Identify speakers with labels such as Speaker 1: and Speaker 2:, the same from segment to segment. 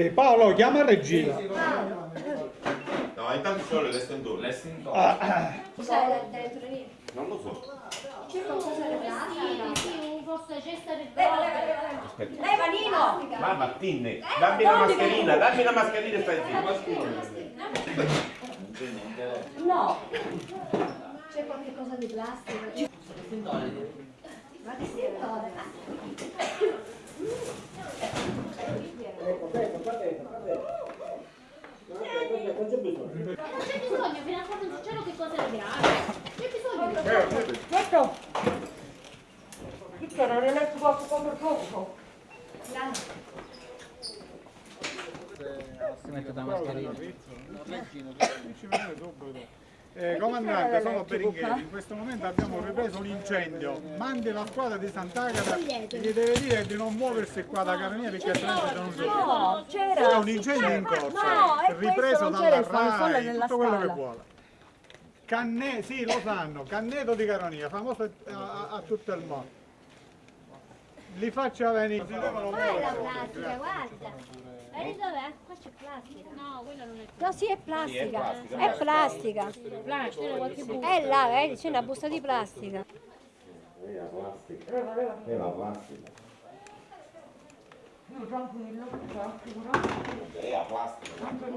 Speaker 1: Eh, Paolo, chiama Regina.
Speaker 2: No, intanto c'ho l'estentore.
Speaker 3: L'estintore.
Speaker 1: Ah,
Speaker 4: Cos'è dentro lì?
Speaker 2: Non lo so.
Speaker 4: C'è qualcosa di
Speaker 5: sì, un forse cesta del
Speaker 4: Leva, leva, leva, leva.
Speaker 2: Aspetta.
Speaker 4: Leva, Nino!
Speaker 2: Va Martine, dammi la mascherina, dammi la mascherina e stai zitto.
Speaker 3: Non c'è niente.
Speaker 4: No! C'è qualche cosa di plastica?
Speaker 3: L'estintore.
Speaker 4: Ma che si
Speaker 5: Non c'è bisogno, fino a quando non succede che cosa è grave. C'è bisogno di
Speaker 4: Questo! Che non è poco come poco.
Speaker 3: Si mette la mascherina.
Speaker 1: Eh, comandante, sono Beringhelli. In questo momento abbiamo ripreso un incendio. Mandi la squadra di Sant'Agata e gli deve dire di non muoversi qua da Carabinieri perché altrimenti non si
Speaker 4: No,
Speaker 1: C'è
Speaker 4: c'era!
Speaker 1: un incendio in corso,
Speaker 4: No, è
Speaker 1: ripreso dalla RAI, tutto quello che vuole. Canne, sì, lo sanno, Canneto di Caronia, famoso a, a- a tutto il mondo. Li faccia venire, devono
Speaker 5: Fai la plastica, guarda. Vedi dov'è? Qua c'è plastica. No, quella non è
Speaker 4: No, sì, è plastica.
Speaker 2: plastica.
Speaker 4: È plastica.
Speaker 5: plastica. C'era qualche buco.
Speaker 4: È là, vedi, c'è una busta di plastica.
Speaker 2: È la plastica. È la plastica. È la plastica.
Speaker 5: No, guarda che bollenti, Ah, Ovvero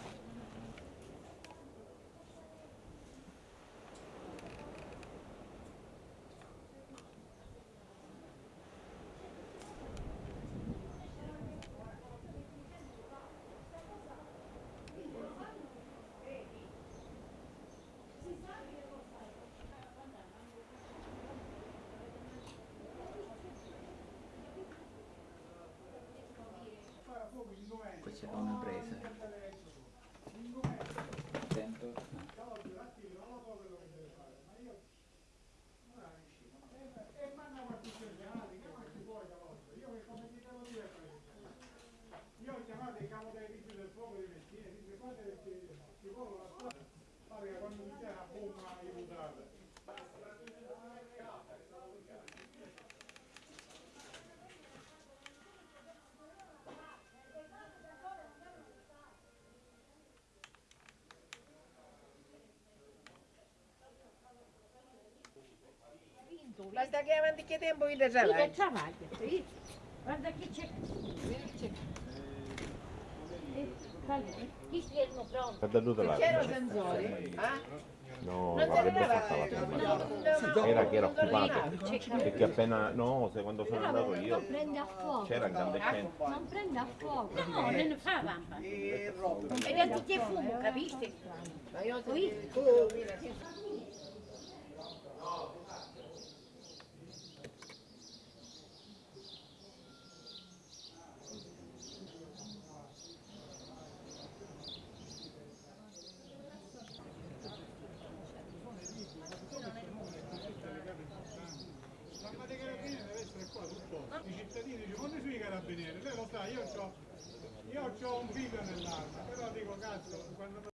Speaker 2: Questa
Speaker 3: è una presa. Attento.
Speaker 1: Io ho chiamato i capo dei vigili del fuoco di Messina e dice guarda perché ci vuole la strada, pare che quando mi c'è una bomba aiutate.
Speaker 6: Basta che avanti che tempo il travaglio.
Speaker 5: travaglia, sì. Guarda che c'è. Eh, calma, Chi schermo pronto?
Speaker 6: C'era sensori? Ah?
Speaker 2: No,
Speaker 6: Non
Speaker 2: avrebbe fatta la prima.
Speaker 6: no,
Speaker 2: Era che era occupato. Perché appena, no, se quando sono andato io
Speaker 4: Non prende a fuoco.
Speaker 2: c'era incandescente.
Speaker 4: Non prende a fuoco.
Speaker 5: No, non fa vampa.
Speaker 6: E.
Speaker 5: E vedi che fumo, capisci?
Speaker 6: Ma io
Speaker 5: Qui.
Speaker 6: tu mira, sì.
Speaker 1: L'arma dei carabinieri deve essere qua sul posto. I cittadini dicono quando sono i carabinieri? Lei lo sa, io ho io ho un figlio nell'arma, però dico cazzo, quando